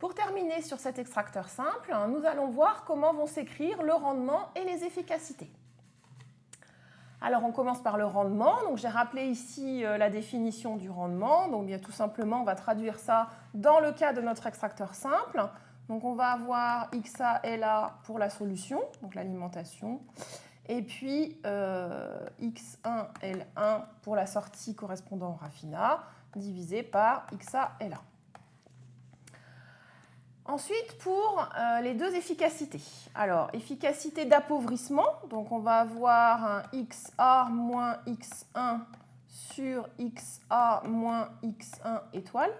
Pour terminer sur cet extracteur simple, nous allons voir comment vont s'écrire le rendement et les efficacités. Alors on commence par le rendement. Donc j'ai rappelé ici euh, la définition du rendement. Donc bien tout simplement, on va traduire ça dans le cas de notre extracteur simple. Donc on va avoir XA, LA pour la solution, donc l'alimentation. Et puis euh, X1, L1 pour la sortie correspondant au raffinat, divisé par XA, LA. Ensuite, pour euh, les deux efficacités. Alors, efficacité d'appauvrissement, donc on va avoir un XA moins X1 sur XA moins X1 étoile.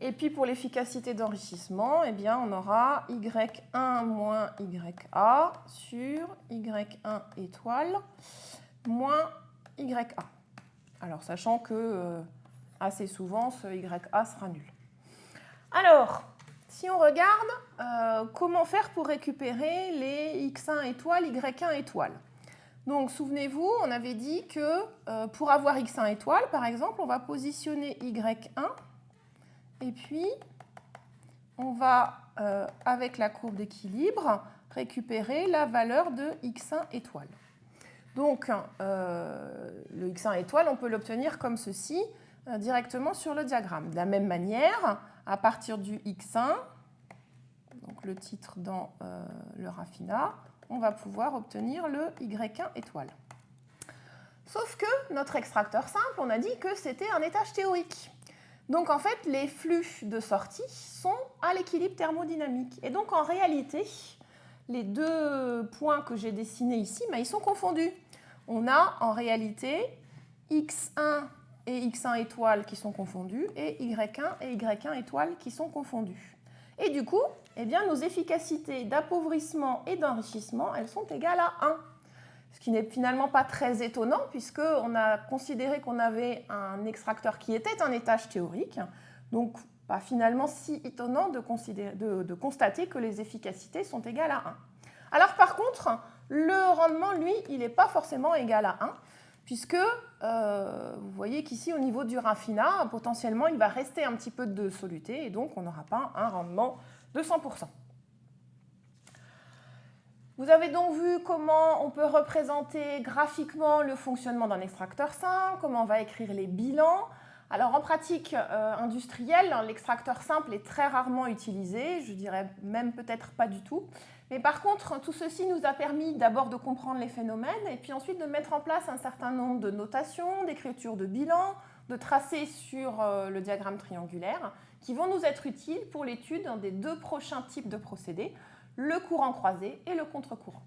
Et puis pour l'efficacité d'enrichissement, eh bien, on aura Y1 moins YA sur Y1 étoile moins YA. Alors, sachant que euh, assez souvent, ce YA sera nul. Alors, si on regarde, euh, comment faire pour récupérer les x1 étoiles, y1 étoiles? Donc, souvenez-vous, on avait dit que euh, pour avoir x1 étoile, par exemple, on va positionner y1 et puis on va, euh, avec la courbe d'équilibre, récupérer la valeur de x1 étoile. Donc, le x1 étoile, on peut l'obtenir comme ceci, directement sur le diagramme. De la même manière, à partir du X1, donc le titre dans euh, le raffinat, on va pouvoir obtenir le Y1 étoile. Sauf que notre extracteur simple, on a dit que c'était un étage théorique. Donc en fait, les flux de sortie sont à l'équilibre thermodynamique. Et donc en réalité, les deux points que j'ai dessinés ici, mais ils sont confondus. On a en réalité X1 et X1 étoile qui sont confondus et Y1 et Y1 étoile qui sont confondus. Et du coup, eh bien, nos efficacités d'appauvrissement et d'enrichissement, elles sont égales à 1. Ce qui n'est finalement pas très étonnant puisqu'on a considéré qu'on avait un extracteur qui était un étage théorique. Donc, pas finalement si étonnant de, de, de constater que les efficacités sont égales à 1. Alors par contre, le rendement, lui, il n'est pas forcément égal à 1 puisque euh, vous voyez qu'ici, au niveau du raffinat, potentiellement, il va rester un petit peu de soluté, et donc on n'aura pas un rendement de 100%. Vous avez donc vu comment on peut représenter graphiquement le fonctionnement d'un extracteur simple, comment on va écrire les bilans. Alors en pratique euh, industrielle, l'extracteur simple est très rarement utilisé, je dirais même peut-être pas du tout. Mais par contre, tout ceci nous a permis d'abord de comprendre les phénomènes et puis ensuite de mettre en place un certain nombre de notations, d'écritures de bilan, de tracés sur euh, le diagramme triangulaire qui vont nous être utiles pour l'étude des deux prochains types de procédés, le courant croisé et le contre-courant.